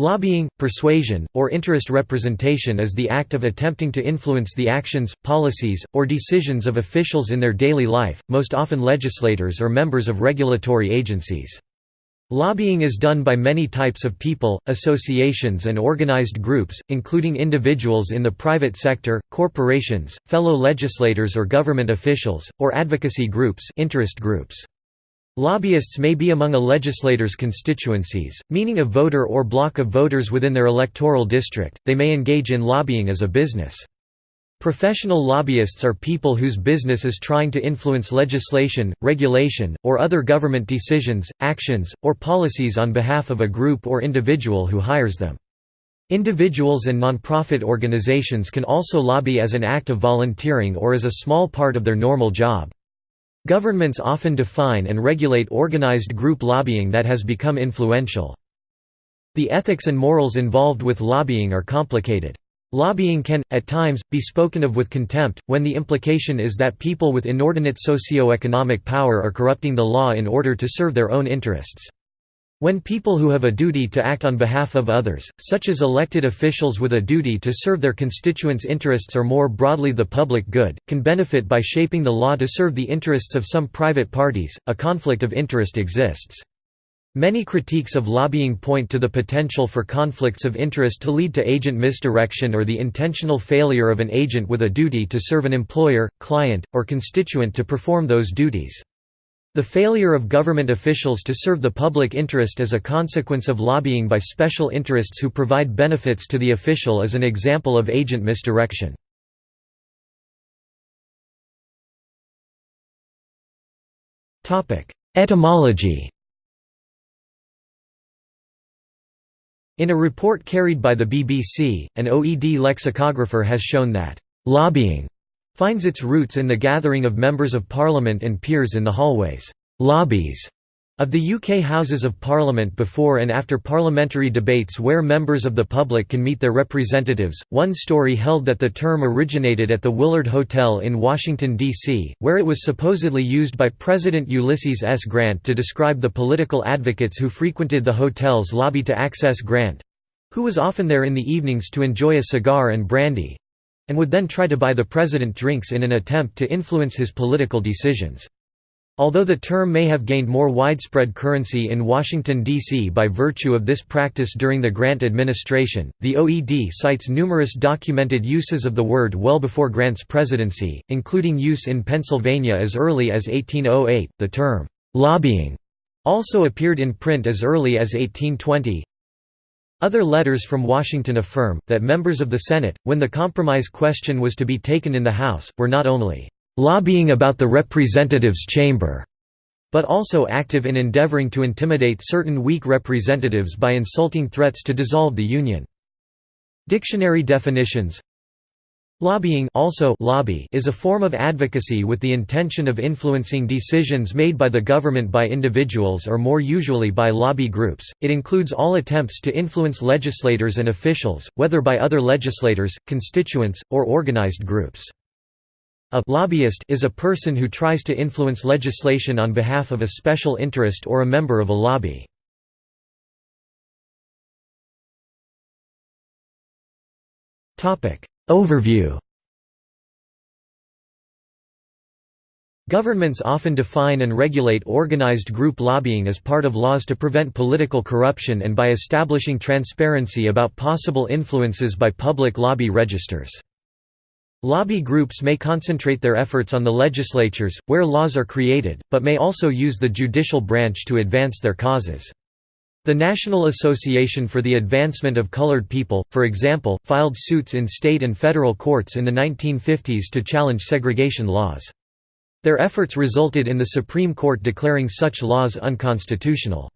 Lobbying, persuasion, or interest representation is the act of attempting to influence the actions, policies, or decisions of officials in their daily life, most often legislators or members of regulatory agencies. Lobbying is done by many types of people, associations and organized groups, including individuals in the private sector, corporations, fellow legislators or government officials, or advocacy groups, interest groups. Lobbyists may be among a legislator's constituencies, meaning a voter or block of voters within their electoral district, they may engage in lobbying as a business. Professional lobbyists are people whose business is trying to influence legislation, regulation, or other government decisions, actions, or policies on behalf of a group or individual who hires them. Individuals and nonprofit organizations can also lobby as an act of volunteering or as a small part of their normal job. Governments often define and regulate organized group lobbying that has become influential. The ethics and morals involved with lobbying are complicated. Lobbying can, at times, be spoken of with contempt, when the implication is that people with inordinate socio-economic power are corrupting the law in order to serve their own interests. When people who have a duty to act on behalf of others, such as elected officials with a duty to serve their constituents' interests or more broadly the public good, can benefit by shaping the law to serve the interests of some private parties, a conflict of interest exists. Many critiques of lobbying point to the potential for conflicts of interest to lead to agent misdirection or the intentional failure of an agent with a duty to serve an employer, client, or constituent to perform those duties. The failure of government officials to serve the public interest as a consequence of lobbying by special interests who provide benefits to the official is an example of agent misdirection. Etymology In a report carried by the BBC, an OED lexicographer has shown that, "...lobbying," finds its roots in the gathering of members of Parliament and peers in the hallways lobbies of the UK Houses of Parliament before and after parliamentary debates where members of the public can meet their representatives. One story held that the term originated at the Willard Hotel in Washington, D.C., where it was supposedly used by President Ulysses S. Grant to describe the political advocates who frequented the hotel's lobby to access Grant who was often there in the evenings to enjoy a cigar and brandy and would then try to buy the president drinks in an attempt to influence his political decisions. Although the term may have gained more widespread currency in Washington, D.C. by virtue of this practice during the Grant administration, the OED cites numerous documented uses of the word well before Grant's presidency, including use in Pennsylvania as early as 1808. The term, lobbying, also appeared in print as early as 1820, other letters from Washington affirm, that members of the Senate, when the compromise question was to be taken in the House, were not only "...lobbying about the representatives' chamber," but also active in endeavoring to intimidate certain weak representatives by insulting threats to dissolve the Union. Dictionary definitions Lobbying also lobby is a form of advocacy with the intention of influencing decisions made by the government by individuals or more usually by lobby groups. It includes all attempts to influence legislators and officials, whether by other legislators, constituents, or organized groups. A lobbyist is a person who tries to influence legislation on behalf of a special interest or a member of a lobby. Topic: Overview Governments often define and regulate organized group lobbying as part of laws to prevent political corruption and by establishing transparency about possible influences by public lobby registers. Lobby groups may concentrate their efforts on the legislatures, where laws are created, but may also use the judicial branch to advance their causes. The National Association for the Advancement of Colored People, for example, filed suits in state and federal courts in the 1950s to challenge segregation laws. Their efforts resulted in the Supreme Court declaring such laws unconstitutional.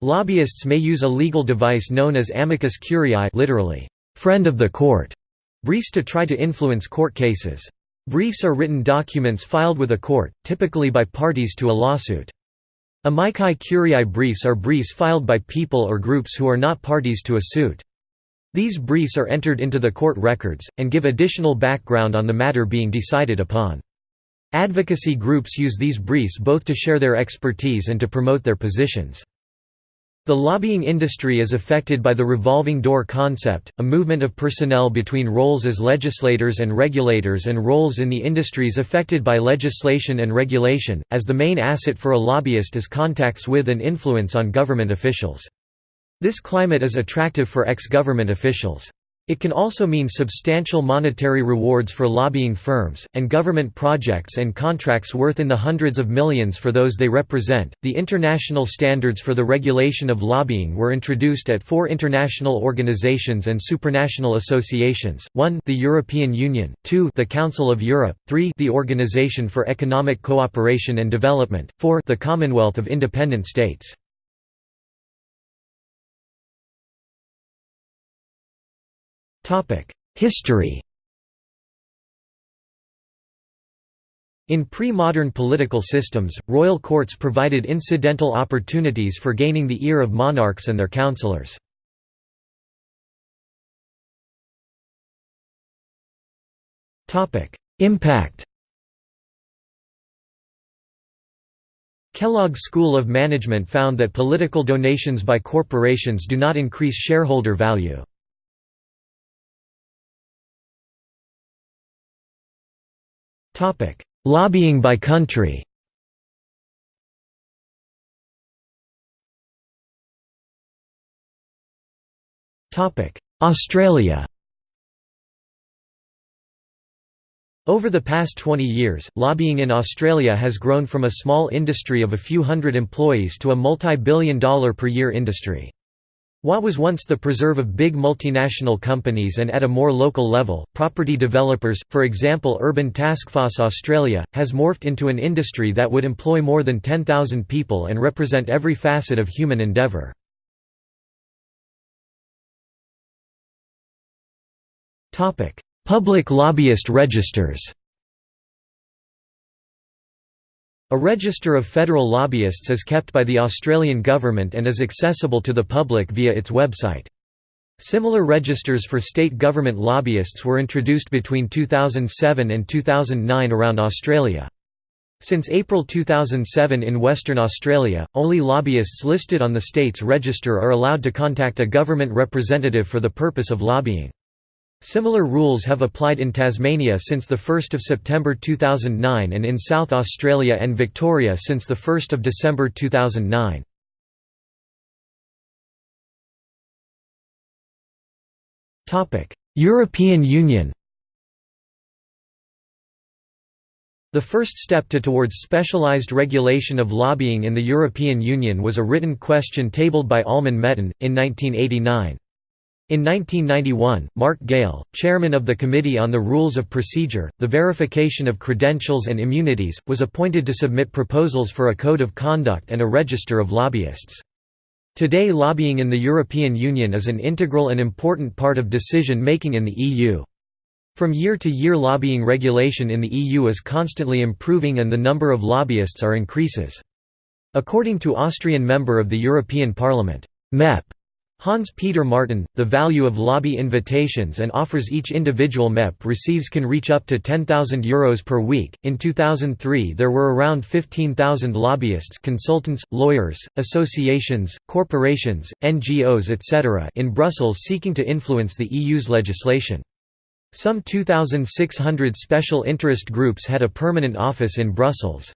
Lobbyists may use a legal device known as amicus curiae literally, friend of the court, briefs to try to influence court cases. Briefs are written documents filed with a court, typically by parties to a lawsuit. Amici curiae briefs are briefs filed by people or groups who are not parties to a suit. These briefs are entered into the court records, and give additional background on the matter being decided upon. Advocacy groups use these briefs both to share their expertise and to promote their positions. The lobbying industry is affected by the revolving door concept, a movement of personnel between roles as legislators and regulators and roles in the industries affected by legislation and regulation, as the main asset for a lobbyist is contacts with and influence on government officials. This climate is attractive for ex-government officials. It can also mean substantial monetary rewards for lobbying firms, and government projects and contracts worth in the hundreds of millions for those they represent. The international standards for the regulation of lobbying were introduced at four international organizations and supranational associations 1 the European Union, 2 the Council of Europe, 3 the Organization for Economic Cooperation and Development, 4 the Commonwealth of Independent States. History In pre-modern political systems, royal courts provided incidental opportunities for gaining the ear of monarchs and their counselors. Impact Kellogg's School of Management found that political donations by corporations do not increase shareholder value. Lobbying by country. Topic: Australia. Over the past 20 years, lobbying in Australia has grown from a small industry of a few hundred employees to a multi-billion dollar per year industry. What was once the preserve of big multinational companies and at a more local level, property developers, for example Urban Taskforce Australia, has morphed into an industry that would employ more than 10,000 people and represent every facet of human endeavour. Public lobbyist registers A register of federal lobbyists is kept by the Australian government and is accessible to the public via its website. Similar registers for state government lobbyists were introduced between 2007 and 2009 around Australia. Since April 2007 in Western Australia, only lobbyists listed on the state's register are allowed to contact a government representative for the purpose of lobbying. Similar rules have applied in Tasmania since 1 September 2009 and in South Australia and Victoria since 1 December 2009. European Union The first step to towards specialised regulation of lobbying in the European Union was a written question tabled by Alman Metten, in 1989. In 1991, Marc Galle, chairman of the Committee on the Rules of Procedure, the Verification of Credentials and Immunities, was appointed to submit proposals for a code of conduct and a register of lobbyists. Today lobbying in the European Union is an integral and important part of decision-making in the EU. From year to year lobbying regulation in the EU is constantly improving and the number of lobbyists are increases. According to Austrian member of the European Parliament, MEP Hans-Peter Martin, the value of lobby invitations and offers each individual MEP receives can reach up to €10,000 Euros per week. In 2003 there were around 15,000 lobbyists consultants, lawyers, associations, corporations, NGOs etc. in Brussels seeking to influence the EU's legislation. Some 2,600 special interest groups had a permanent office in Brussels.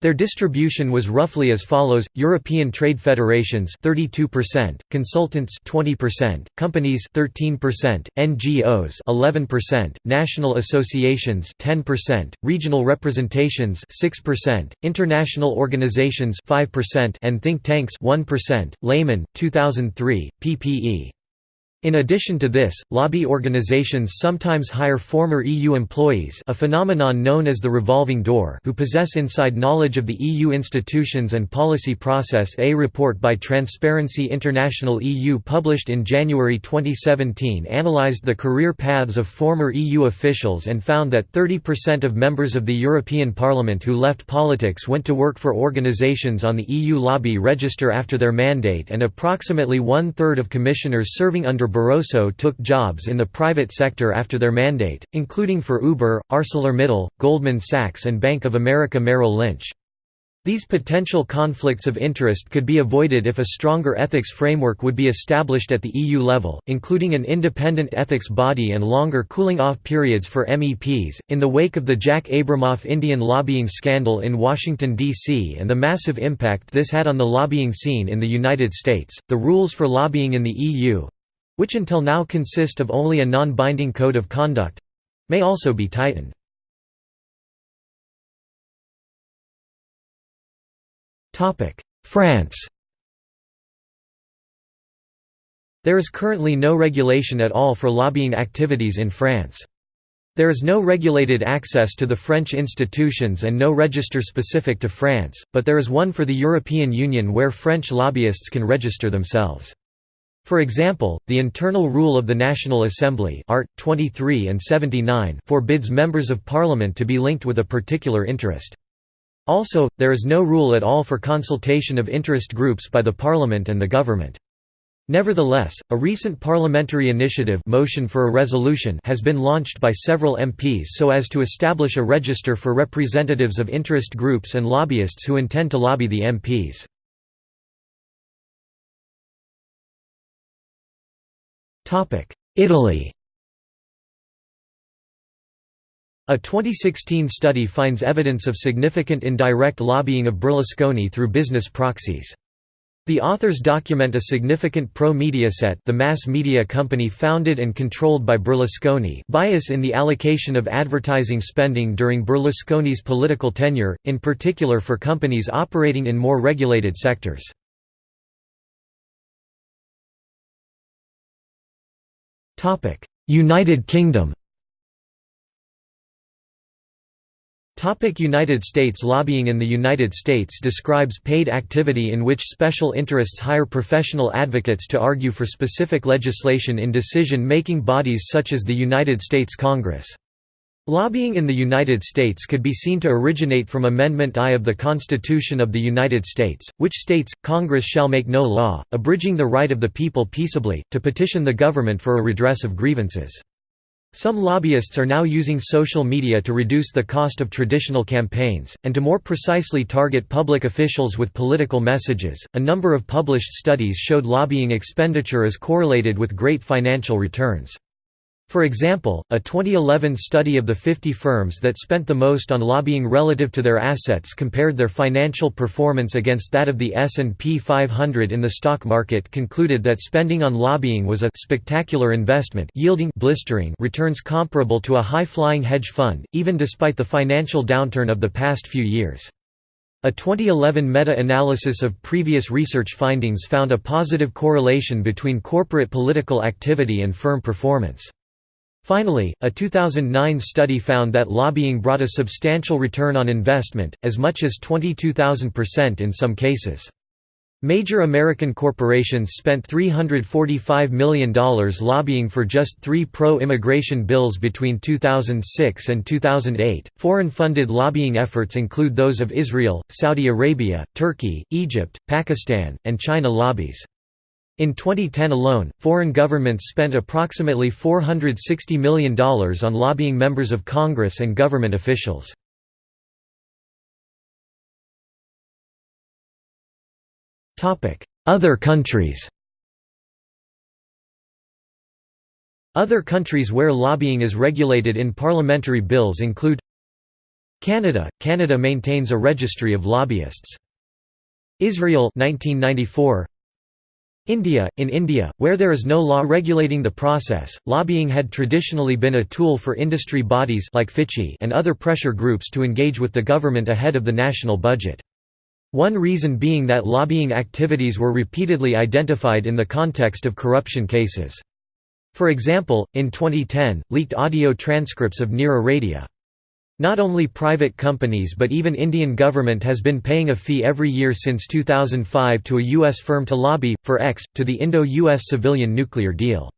Their distribution was roughly as follows: European trade federations 32%, consultants 20%, companies 13%, NGOs 11%, national associations 10%, regional representations 6%, international organizations 5% and think tanks 1%. Lehman 2003, ppe. In addition to this, lobby organizations sometimes hire former EU employees a phenomenon known as the revolving door who possess inside knowledge of the EU institutions and policy process A report by Transparency International EU published in January 2017 analyzed the career paths of former EU officials and found that 30% of members of the European Parliament who left politics went to work for organizations on the EU lobby register after their mandate and approximately one-third of commissioners serving under Barroso took jobs in the private sector after their mandate, including for Uber, ArcelorMittal, Goldman Sachs and Bank of America Merrill Lynch. These potential conflicts of interest could be avoided if a stronger ethics framework would be established at the EU level, including an independent ethics body and longer cooling off periods for MEPs. In the wake of the Jack Abramoff Indian lobbying scandal in Washington, D.C., and the massive impact this had on the lobbying scene in the United States, the rules for lobbying in the EU which until now consist of only a non binding code of conduct may also be tightened. France There is currently no regulation at all for lobbying activities in France. There is no regulated access to the French institutions and no register specific to France, but there is one for the European Union where French lobbyists can register themselves. For example, the internal rule of the National Assembly Art. 23 and 79 forbids members of parliament to be linked with a particular interest. Also, there is no rule at all for consultation of interest groups by the Parliament and the government. Nevertheless, a recent parliamentary initiative motion for a resolution has been launched by several MPs so as to establish a register for representatives of interest groups and lobbyists who intend to lobby the MPs. Italy A 2016 study finds evidence of significant indirect lobbying of Berlusconi through business proxies. The authors document a significant pro-Mediaset the mass media company founded and controlled by Berlusconi bias in the allocation of advertising spending during Berlusconi's political tenure, in particular for companies operating in more regulated sectors. United Kingdom Topic United States Lobbying in the United States describes paid activity in which special interests hire professional advocates to argue for specific legislation in decision-making bodies such as the United States Congress. Lobbying in the United States could be seen to originate from Amendment I of the Constitution of the United States, which states, Congress shall make no law, abridging the right of the people peaceably, to petition the government for a redress of grievances. Some lobbyists are now using social media to reduce the cost of traditional campaigns, and to more precisely target public officials with political messages. A number of published studies showed lobbying expenditure is correlated with great financial returns. For example, a 2011 study of the 50 firms that spent the most on lobbying relative to their assets compared their financial performance against that of the S&P 500 in the stock market concluded that spending on lobbying was a spectacular investment yielding blistering returns comparable to a high-flying hedge fund, even despite the financial downturn of the past few years. A 2011 meta-analysis of previous research findings found a positive correlation between corporate political activity and firm performance. Finally, a 2009 study found that lobbying brought a substantial return on investment, as much as 22,000% in some cases. Major American corporations spent $345 million lobbying for just three pro immigration bills between 2006 and 2008. Foreign funded lobbying efforts include those of Israel, Saudi Arabia, Turkey, Egypt, Pakistan, and China lobbies. In 2010 alone, foreign governments spent approximately $460 million on lobbying members of Congress and government officials. Other countries Other countries where lobbying is regulated in parliamentary bills include Canada – Canada maintains a registry of lobbyists. Israel 1994 India – In India, where there is no law regulating the process, lobbying had traditionally been a tool for industry bodies like FICCI and other pressure groups to engage with the government ahead of the national budget. One reason being that lobbying activities were repeatedly identified in the context of corruption cases. For example, in 2010, leaked audio transcripts of Nira Radia not only private companies but even Indian government has been paying a fee every year since 2005 to a U.S. firm to lobby, for X, to the Indo-US civilian nuclear deal.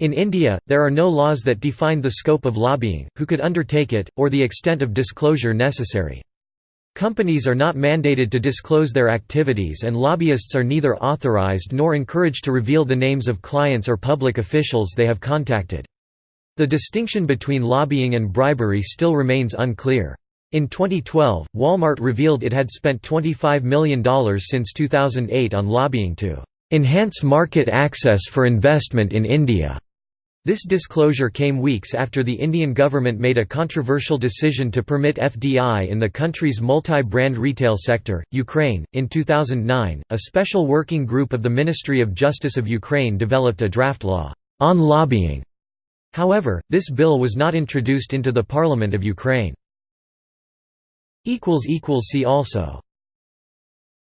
In India, there are no laws that define the scope of lobbying, who could undertake it, or the extent of disclosure necessary. Companies are not mandated to disclose their activities and lobbyists are neither authorized nor encouraged to reveal the names of clients or public officials they have contacted. The distinction between lobbying and bribery still remains unclear. In 2012, Walmart revealed it had spent $25 million since 2008 on lobbying to "...enhance market access for investment in India." This disclosure came weeks after the Indian government made a controversial decision to permit FDI in the country's multi brand retail sector. Ukraine. In 2009, a special working group of the Ministry of Justice of Ukraine developed a draft law on lobbying. However, this bill was not introduced into the Parliament of Ukraine. See also